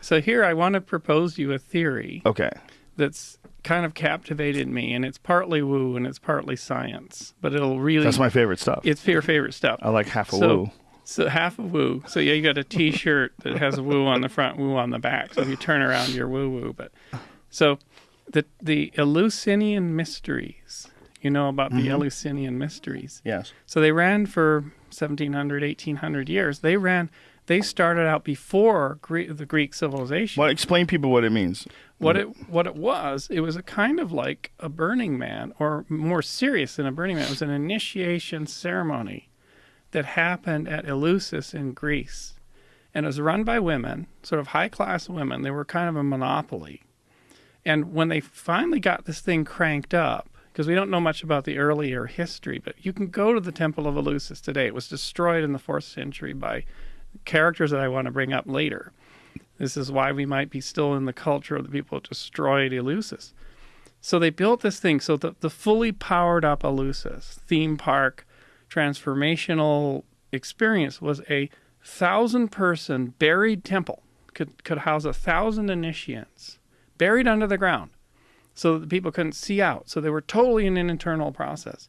So here I want to propose you a theory Okay. that's kind of captivated me, and it's partly woo and it's partly science, but it'll really That's my favorite stuff. it's your favorite stuff. I like half a So- woo. So half a woo. So yeah, you got a T-shirt that has a woo on the front, woo on the back. So if you turn around, you're woo woo. But so the the Eleusinian mysteries. You know about the mm-hmm. Eleusinian mysteries. Yes. So they ran for 1700, 1800 years. They ran. They started out before Gre- the Greek civilization. Well, explain people what it means. What it what it was, it was a kind of like a Burning Man, or more serious than a Burning Man. It was an initiation ceremony that happened at Eleusis in Greece, and it was run by women, sort of high class women. They were kind of a monopoly, and when they finally got this thing cranked up, because we don't know much about the earlier history, but you can go to the Temple of Eleusis today. It was destroyed in the fourth century by characters that I want to bring up later. This is why we might be still in the culture of the people who destroyed Eleusis. So they built this thing. So the, the fully powered up Eleusis theme park transformational experience was a thousand person buried temple could could house a thousand initiates buried under the ground so that the people couldn't see out. So they were totally in an internal process.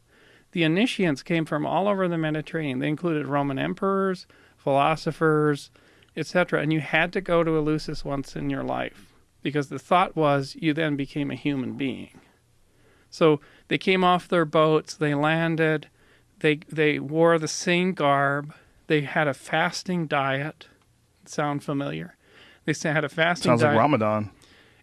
The initiates came from all over the Mediterranean. They included Roman emperors, philosophers, etc. And you had to go to Eleusis once in your life because the thought was you then became a human being. So they came off their boats, they landed, they they wore the same garb, they had a fasting diet. Sound familiar? They had a fasting Sounds diet. like Ramadan.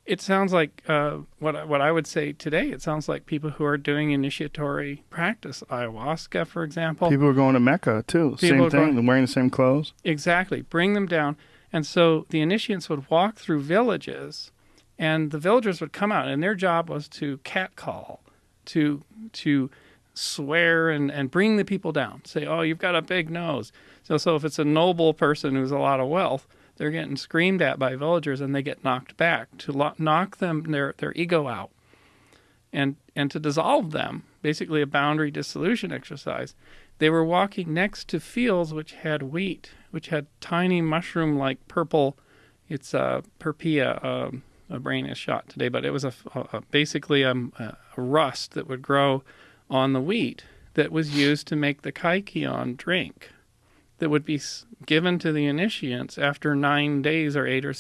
It sounds like uh, what I- what I would say today. It sounds like people who are doing initiatory practice, ayahuasca, for example. People are going to Mecca too. People same thing. going- wearing the same clothes. Exactly. Bring them down. And so the initiates would walk through villages, and the villagers would come out, and their job was to catcall, to to swear and, and bring the people down. Say, oh, you've got a big nose. So so if it's a noble person who's a lot of wealth, they're getting screamed at by villagers, and they get knocked back to lo- knock them their their ego out, and and to dissolve them. Basically, a boundary dissolution exercise. They were walking next to fields which had wheat, which had tiny mushroom-like purple. It's uh, perpia. Um, a brain is shot today, but it was a, a, a basically um, a, a rust that would grow on the wheat that was used to make the kykeon drink that would be given to the initiates after nine days or eight or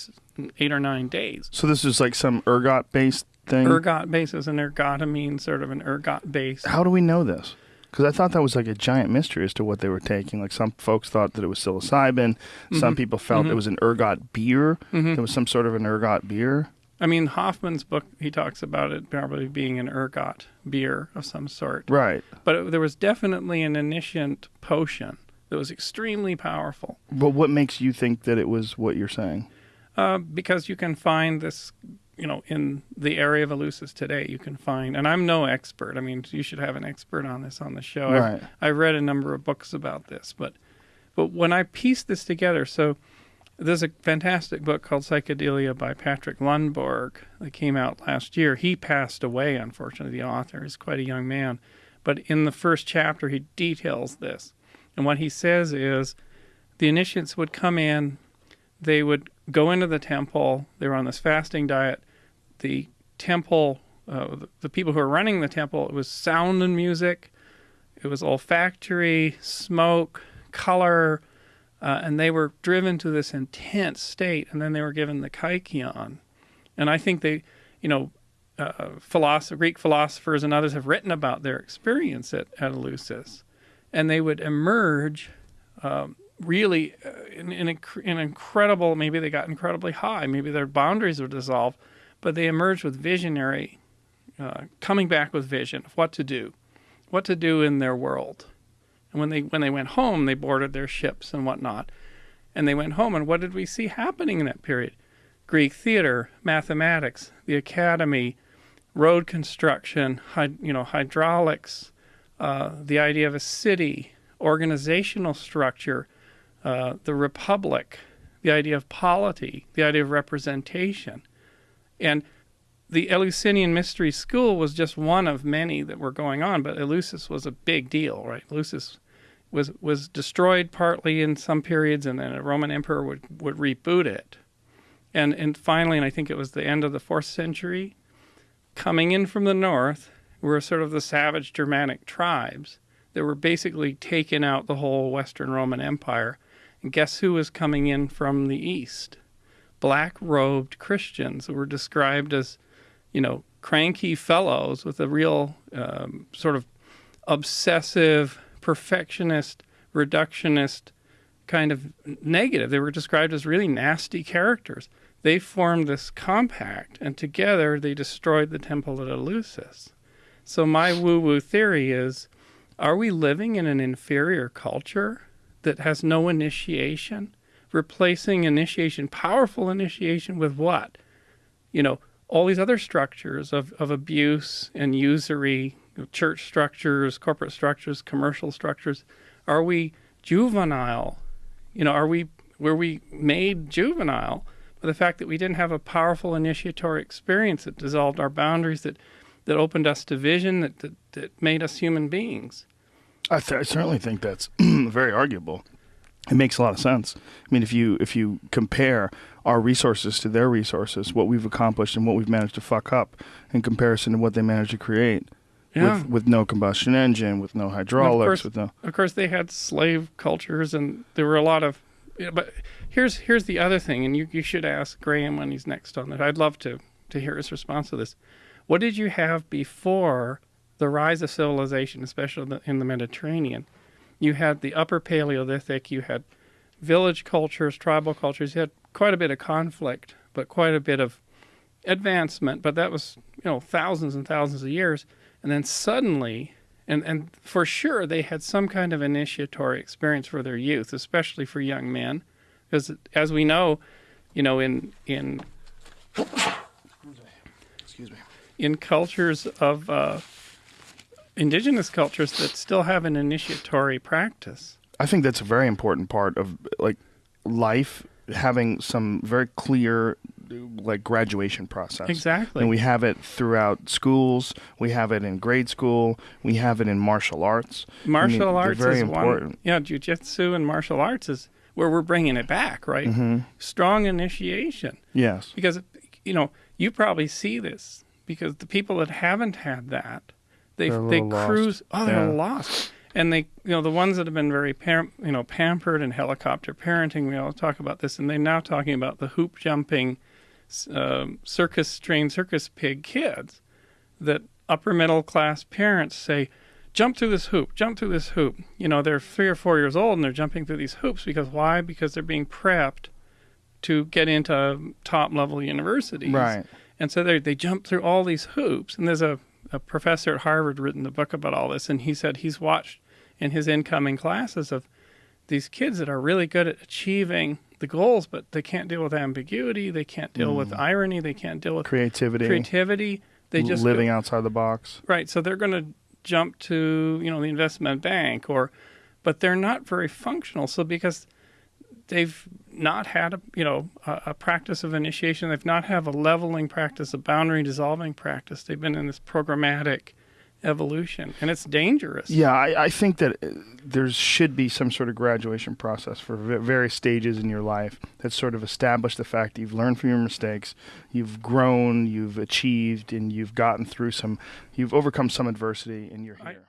eight or nine days. So this is like some ergot based thing. Ergot base is an ergotamine, sort of an ergot base. How do we know this? Because I thought that was like a giant mystery as to what they were taking. Like some folks thought that it was psilocybin. Some Mhm. people felt Mhm. it was an ergot beer. Mhm. There was some sort of an ergot beer. I mean, Hofmann's book, he talks about it probably being an ergot beer of some sort. Right. But it, there was definitely an initiant potion that was extremely powerful But what makes you think that it was what you're saying? uh, because you can find this, you know, in the area of Eleusis today. You can find, and I'm no expert. I mean, you should have an expert on this on the show. I've- Right. I've read a number of books about this, but but when I pieced this together, so there's a fantastic book called Psychedelia by Patrick Lundborg that came out last year. He passed away, unfortunately. The author is quite a young man, but in the first chapter, he details this, and what he says is the initiates would come in, they would go into the temple. They were on this fasting diet. The temple, uh, the, the people who were running the temple, it was sound and music. It was olfactory, smoke, color, uh, and they were driven to this intense state, and then they were given the kykeon. And I think they, you know, uh, philosoph- Greek philosophers and others have written about their experience at, at Eleusis, and they would emerge um, really uh, in, in, inc- in incredible. Maybe they got incredibly high. Maybe their boundaries were dissolved, but they emerged with visionary, uh, coming back with vision of what to do, what to do in their world. And when they when they went home, they boarded their ships and whatnot, and they went home. And what did we see happening in that period? Greek theater, mathematics, the academy, road construction, you know, hydraulics, uh, the idea of a city, organizational structure, uh, the republic, the idea of polity, the idea of representation, and the Eleusinian Mystery School was just one of many that were going on, but Eleusis was a big deal, right? Eleusis was was destroyed partly in some periods, and then a Roman emperor would would reboot it, And and finally, and I think it was the end of the fourth century, coming in from the north were sort of the savage Germanic tribes that were basically taking out the whole Western Roman Empire. And guess who was coming in from the east? Black robed Christians who were described as, you know, cranky fellows with a real um, sort of obsessive, perfectionist, reductionist kind of negative. They were described as really nasty characters. They formed this compact, and together they destroyed the temple at Eleusis. So, my woo woo theory is are we living in an inferior culture that has no initiation? Replacing initiation, powerful initiation, with what? You know, all these other structures of, of abuse and usury, church structures, corporate structures, commercial structures. Are we juvenile? You know, are we were we made juvenile by the fact that we didn't have a powerful initiatory experience that dissolved our boundaries, that that opened us to vision, that that, that made us human beings? I, th- I certainly think that's very arguable. It makes a lot of sense. I mean, if you if you compare our resources to their resources, what we've accomplished and what we've managed to fuck up in comparison to what they managed to create, Yeah. with with no combustion engine, with no hydraulics, course- with no of course they had slave cultures and there were a lot of yeah, but here's here's the other thing and you, you should ask graham when he's next on it i'd love to to hear his response to this what did you have before the rise of civilization especially in the- mediterranean you had the upper paleolithic you had village cultures tribal cultures you had quite a bit of conflict but quite a bit of advancement but that was you know thousands and thousands of years and then suddenly and and for sure they had some kind of initiatory experience for their youth, especially for young men, because as we know, you know, in in excuse me. In cultures of uh, indigenous cultures that still have an initiatory practice. I think that's a very important part of like life having some very clear like graduation process. Exactly. And we have it throughout schools. We have it in grade school. We have it in martial arts. martial they're arts very is important. one. Yeah, jujitsu and martial arts is where we're bringing it back, right? Mm-hmm. Strong initiation. Yes. because you know you probably see this because the people that haven't had that they they little lost. cruise oh they're Yeah. lost and they you know the ones that have been very pam- you know pampered and helicopter parenting we all talk about this and they're now talking about the hoop jumping um, circus trained circus pig kids that upper middle class parents say jump through this hoop jump through this hoop you know they're three or four years old and they're jumping through these hoops because why because they're being prepped to get into top level universities Right. And so they they jump through all these hoops. And there's a, a professor at Harvard written a book about all this, and he said he's watched in his incoming classes of these kids that are really good at achieving the goals, but they can't deal with ambiguity, they can't deal with mm. irony, they can't deal with Creativity. creativity. They just go- living outside the box. right. So they're going to jump to you know the investment bank or, but they're not very functional. So because they've not had a you know a, a practice of initiation, they've not have a leveling practice, a boundary dissolving practice. They've been in this programmatic evolution, and it's dangerous. Yeah, I, I think that uh, there should be some sort of graduation process for v- various stages in your life that sort of establish the fact that you've learned from your mistakes, you've grown, you've achieved, and you've gotten through some, you've overcome some adversity, and you're I- here.